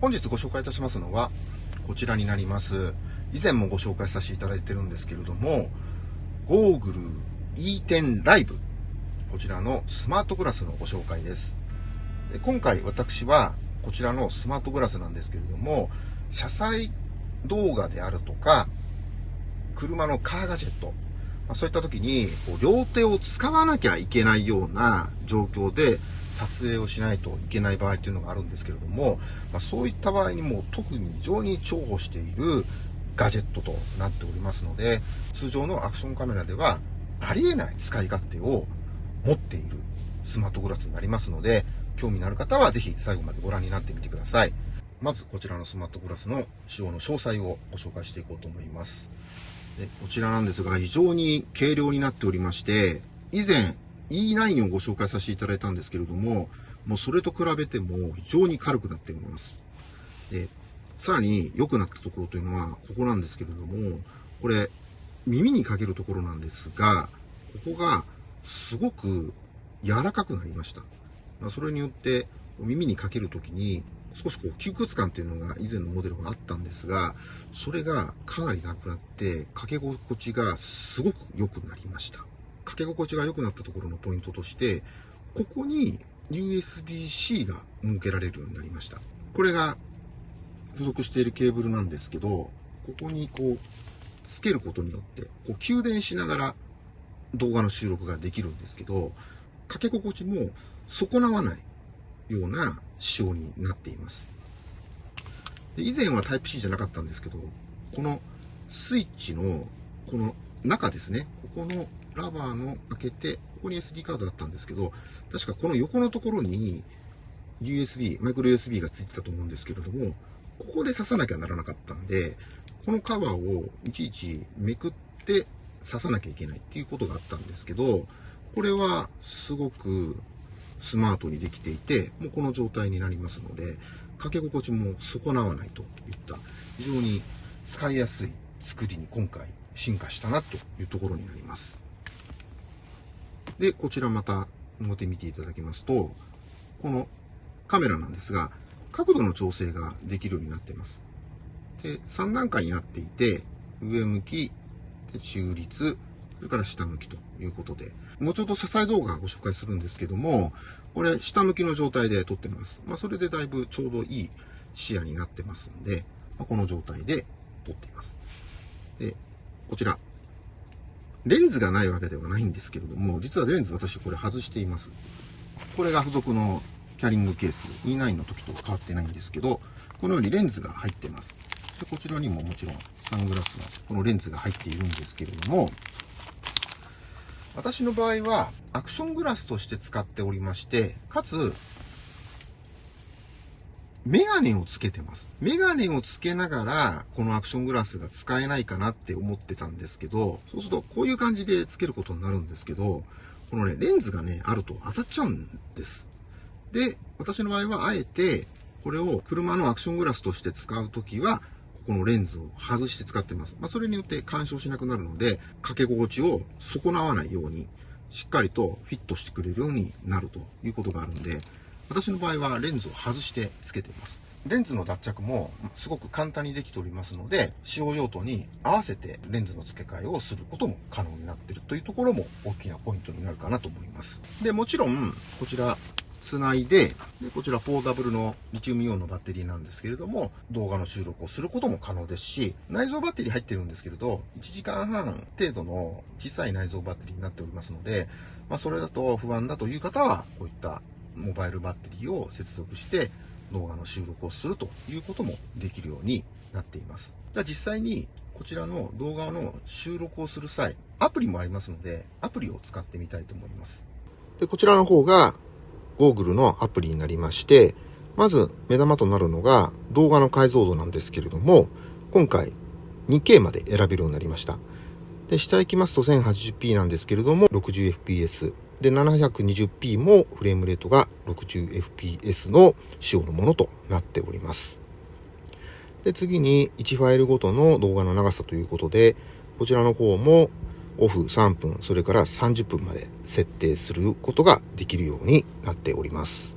本日ご紹介いたしますのは、こちらになります。以前もご紹介させていただいてるんですけれども、ゴーグル E10 ライブ。こちらのスマートグラスのご紹介です。で今回私は、こちらのスマートグラスなんですけれども、車載動画であるとか、車のカーガジェット、ま、そういった時にこう両手を使わなきゃいけないような状況で撮影をしないといけない場合っていうのがあるんですけれども、まあ、そういった場合にも特に非常に重宝しているガジェットとなっておりますので、通常のアクションカメラではありえない使い勝手を持っているスマートグラスになりますので、興味のある方はぜひ最後までご覧になってみてください。まずこちらのスマートグラスの使用の詳細をご紹介していこうと思います。でこちらなんですが、非常に軽量になっておりまして、以前 E9 をご紹介させていただいたんですけれども、もうそれと比べても非常に軽くなっております。で、さらに良くなったところというのは、ここなんですけれども、これ、耳にかけるところなんですが、ここがすごく柔らかくなりました。ま、それによって、耳にかけるときに、少しこう窮屈感っていうのが以前のモデルがあったんですが、それがかなりなくなって、かけ心地がすごく良くなりました。かけ心地が良くなったところのポイントとして、ここに USB-C が設けられるようになりました。これが付属しているケーブルなんですけど、ここにこう、つけることによって、こう、給電しながら動画の収録ができるんですけど、かけ心地も損なわないような仕様になっています。で以前はタイプ C じゃなかったんですけど、このスイッチのこの中ですね、ここのラバーの開けて、ここに SD カードだったんですけど、確かこの横のところに USB、マイクロ USB がついてたと思うんですけれども、ここで刺さなきゃならなかったんで、このカバーをいちいちめくって刺さなきゃいけないっていうことがあったんですけど、これはすごくスマートにできていて、もうこの状態になりますので、かけ心地も損なわないといった非常に使いやすい作りに今回進化したなというところになります。で、こちらまた表見ていただきますと、このカメラなんですが、角度の調整ができるようになっています。で、3段階になっていて、上向き、中立、それから下向きということで、後ほど車載動画ご紹介するんですけども、これ下向きの状態で撮ってます。まあ、それでだいぶちょうどいい視野になってますんで、まあ、この状態で撮っています。で、こちら。レンズがないわけではないんですけれども、実はレンズ私これ外しています。これが付属のキャリングケース E9 の時と変わってないんですけど、このようにレンズが入ってます。でこちらにももちろんサングラスのこのレンズが入っているんですけれども、私の場合はアクショングラスとして使っておりまして、かつ、メガネをつけてます。メガネをつけながら、このアクショングラスが使えないかなって思ってたんですけど、そうするとこういう感じでつけることになるんですけど、このね、レンズがね、あると当たっちゃうんです。で、私の場合はあえて、これを車のアクショングラスとして使うときは、このレンズを外して使ってます。まあ、それによって干渉しなくなるので、かけ心地を損なわないように、しっかりとフィットしてくれるようになるということがあるんで、私の場合はレンズを外してつけています。レンズの脱着もすごく簡単にできておりますので、使用用途に合わせてレンズの付け替えをすることも可能になっているというところも大きなポイントになるかなと思います。で、もちろん、こちらつないでで、こちらポータブルのリチウムイオンのバッテリーなんですけれども、動画の収録をすることも可能ですし、内蔵バッテリー入ってるんですけれど、1時間半程度の小さい内蔵バッテリーになっておりますので、まあ、それだと不安だという方は、こういったモバイルバッテリーを接続して動画の収録をするということもできるようになっています。じゃあ実際にこちらの動画の収録をする際、アプリもありますので、アプリを使ってみたいと思います。で、こちらの方がゴーグルのアプリになりまして、まず目玉となるのが動画の解像度なんですけれども、今回 2K まで選べるようになりました。で、下行きますと 1080p なんですけれども、60fps。で、720p もフレームレートが 60fps の仕様のものとなっております。で、次に1ファイルごとの動画の長さということで、こちらの方もオフ3分、それから30分まで設定することができるようになっております。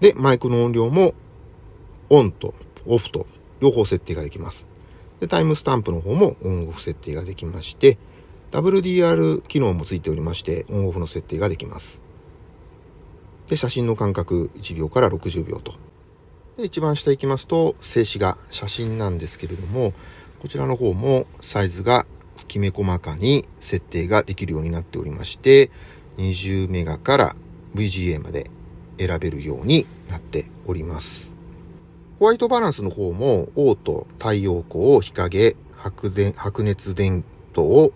で、マイクの音量もオンとオフと両方設定ができます。で、タイムスタンプの方もオンオフ設定ができまして、WDR 機能もついておりまして、オンオフの設定ができます。で、写真の間隔1秒から60秒と。で、一番下行きますと、静止画、写真なんですけれども、こちらの方もサイズがきめ細かに設定ができるようになっておりまして、20メガから VGA まで選べるようになっております。ホワイトバランスの方も、オート、太陽光、日陰、白電白熱電灯、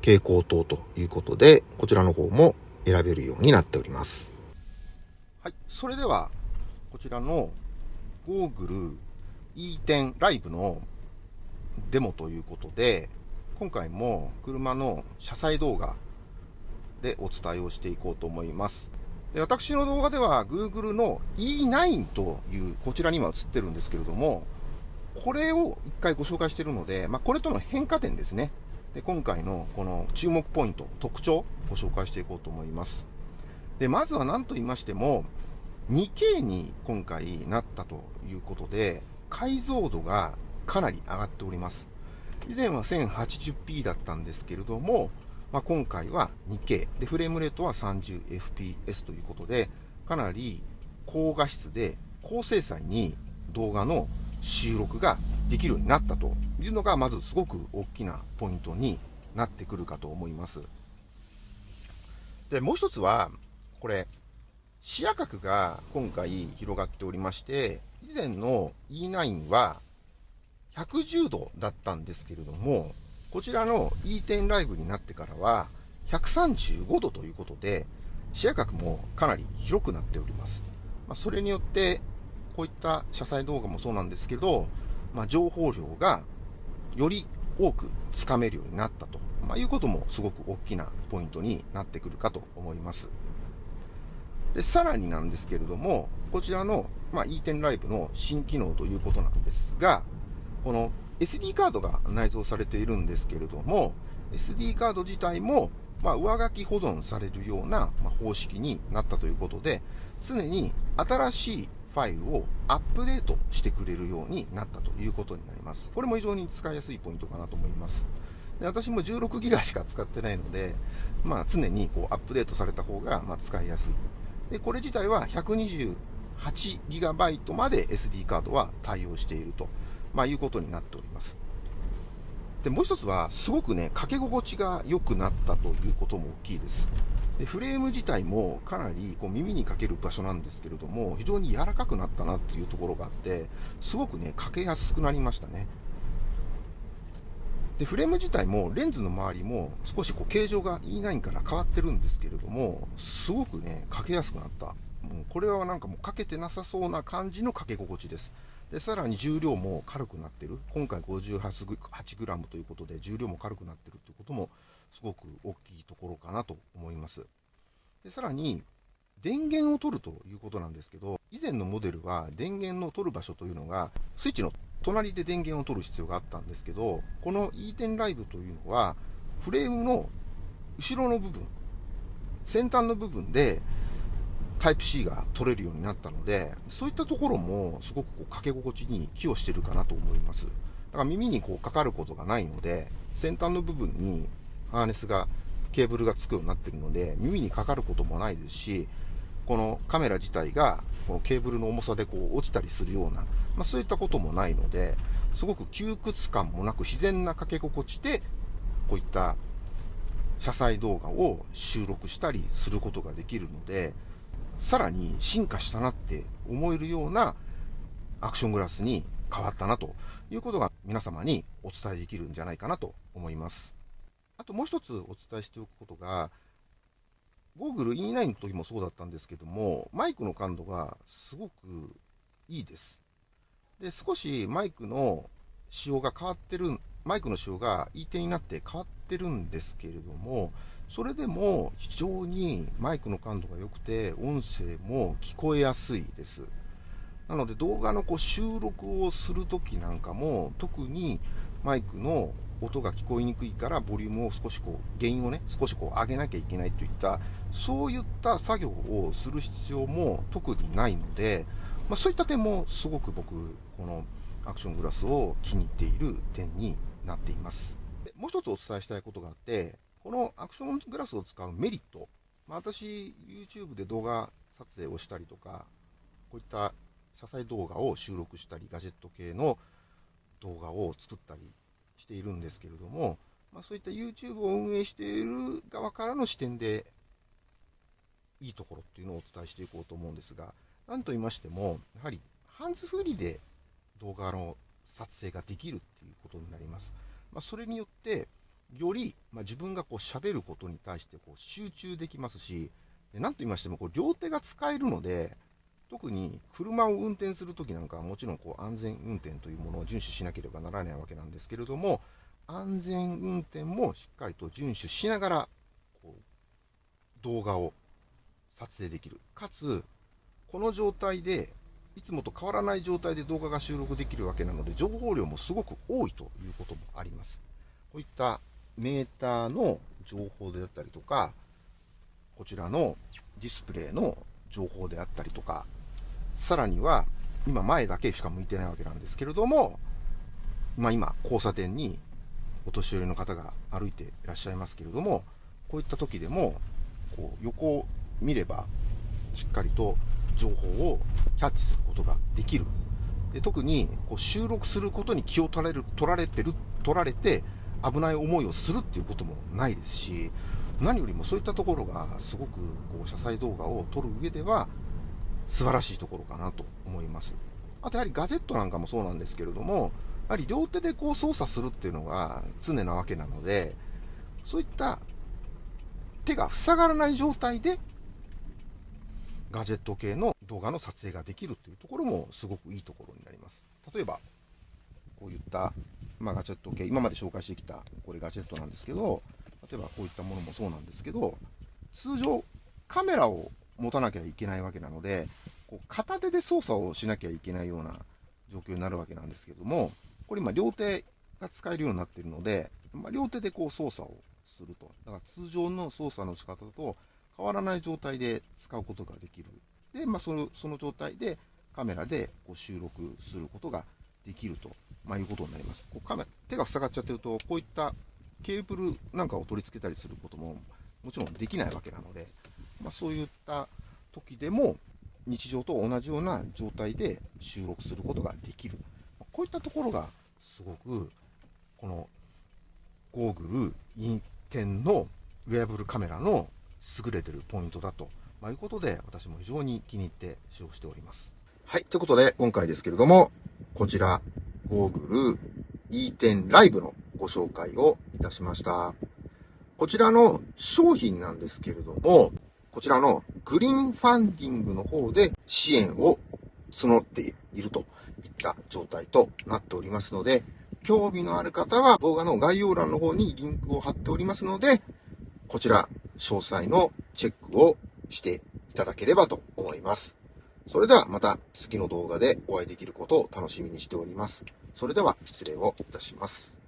蛍光灯ということで、こちらの方も選べるようになっております。はい。それでは、こちらのゴーグル E10 ライブのデモということで、今回も車の車載動画でお伝えをしていこうと思います。で私の動画では Google の E9 というこちらに今映ってるんですけれども、これを一回ご紹介しているので、まあ、これとの変化点ですね。で今回のこの注目ポイント、特徴をご紹介していこうと思います。でまずは何と言いましても、2K に今回なったということで、解像度がかなり上がっております。以前は 1080p だったんですけれども、まあ、今回は 2K で、フレームレートは 30fps ということで、かなり高画質で高精細に動画の収録ができるようになったというのが、まずすごく大きなポイントになってくるかと思います。で、もう一つは、これ、視野角が今回広がっておりまして、以前の E9 は110度だったんですけれども、こちらの E10 ライブになってからは135度ということで、視野角もかなり広くなっております。まあ、それによって、こういった車載動画もそうなんですけど、まあ、情報量がより多くつかめるようになったと、まあ、いうこともすごく大きなポイントになってくるかと思います。でさらになんですけれども、こちらの、まあ、E10 ライブの新機能ということなんですが、この SD カードが内蔵されているんですけれども、SD カード自体も、まあ、上書き保存されるような、ま方式になったということで、常に新しいファイルをアップデートしてくれるようになったということになります。これも非常に使いやすいポイントかなと思います。で私も16ギガしか使ってないので、まあ、常にこうアップデートされた方がま使いやすい。で、これ自体は 128GB まで SD カードは対応していると。まあ、いうことになっております。で、もう一つは、すごくね、かけ心地が良くなったということも大きいです。でフレーム自体もかなりこう耳にかける場所なんですけれども、非常に柔らかくなったなっていうところがあって、すごくね、かけやすくなりましたね。で、フレーム自体もレンズの周りも少しこう形状が E9 から変わってるんですけれども、すごくね、かけやすくなった。もうこれはなんかもうかけてなさそうな感じのかけ心地です。でさらに重量も軽くなってる今回 58g ということで重量も軽くなってるということもすごく大きいところかなと思いますでさらに電源を取るということなんですけど以前のモデルは電源の取る場所というのがスイッチの隣で電源を取る必要があったんですけどこの E10 ライブというのはフレームの後ろの部分先端の部分でタイプ C が取れるようになったので、そういったところもすごくこうかけ心地に寄与してるかなと思います。だから耳にこうかかることがないので、先端の部分にハーネスが、ケーブルがつくようになってるので、耳にかかることもないですし、このカメラ自体がこのケーブルの重さでこう落ちたりするような、まあ、そういったこともないので、すごく窮屈感もなく自然なかけ心地で、こういった車載動画を収録したりすることができるので、さらに進化したなって思えるようなアクショングラスに変わったなということが皆様にお伝えできるんじゃないかなと思います。ともう一つお伝えしておくことが、Google E9 の時もそうだったんですけども、マイクの感度がすごくいいです。で、少しマイクの仕様が変わってる、マイクの仕様が E 点になって変わってるんですけれども、それでも非常にマイクの感度が良くて、音声も聞こえやすいです。なので動画のこう収録をするときなんかも、特にマイクの音が聞こえにくいから、ボリュームを少しこう、原因をね、少しこう上げなきゃいけないといった、そういった作業をする必要も特にないので、まあ、そういった点もすごく僕、このアクショングラスを気に入っている点になっています。もう一つお伝えしたいことがあって、このアクショングラスを使うメリット、まあ、私、YouTube で動画撮影をしたりとか、こういった車載動画を収録したり、ガジェット系の動画を作ったりしているんですけれども、まあ、そういった YouTube を運営している側からの視点でいいところっていうのをお伝えしていこうと思うんですが、なんと言いましても、やはりハンズフリーで動画の撮影ができるっていうことになります。まあ、それによって、より、まあ、自分がこう喋ることに対してこう集中できますし、なんと言いましてもこう両手が使えるので、特に車を運転するときなんかはもちろんこう安全運転というものを遵守しなければならないわけなんですけれども、安全運転もしっかりと遵守しながらこう動画を撮影できる。かつ、この状態で、いつもと変わらない状態で動画が収録できるわけなので、情報量もすごく多いということもあります。こういったメーターの情報であったりとか、こちらのディスプレイの情報であったりとか、さらには、今前だけしか向いてないわけなんですけれども、まあ今、交差点にお年寄りの方が歩いていらっしゃいますけれども、こういった時でも、こう横を見れば、しっかりと情報をキャッチすることができる。で特にこう収録することに気を取られる取られてる、取られて危ない思いをするっていうこともないですし、何よりもそういったところがすごくこう車載動画を撮る上では素晴らしいところかなと思います。あとやはりガジェットなんかもそうなんですけれども、やはり両手でこう操作するっていうのが常なわけなので、そういった手が塞がらない状態でガジェット系の動画の撮影ができるというところもすごくいいところになります。例えば、こういった、まあ、ガジェット系、今まで紹介してきたこれガジェットなんですけど、例えばこういったものもそうなんですけど、通常カメラを持たなきゃいけないわけなので、こう片手で操作をしなきゃいけないような状況になるわけなんですけども、これ今両手が使えるようになっているので、まあ、両手でこう操作をすると。だから通常の操作の仕方と変わらない状態で使うことができる。で、まあ、そのその状態でカメラでこう収録することができると、まあ、いうことになります。こうカメ手が塞がっちゃってると、こういったケーブルなんかを取り付けたりすることももちろんできないわけなので、まあ、そういった時でも日常と同じような状態で収録することができる。こういったところがすごくこのゴーグルインテンのウェアブルカメラの優れてるポイントだと、まあ、いうことで、私も非常に気に入って使用しております。はい。ということで、今回ですけれども、こちら、ゴーグル E10 ライブのご紹介をいたしました。こちらの商品なんですけれども、こちらのグリーンファンディングの方で支援を募っているといった状態となっておりますので、興味のある方は動画の概要欄の方にリンクを貼っておりますので、こちら詳細のチェックをしていただければと思います。それではまた次の動画でお会いできることを楽しみにしております。それでは失礼をいたします。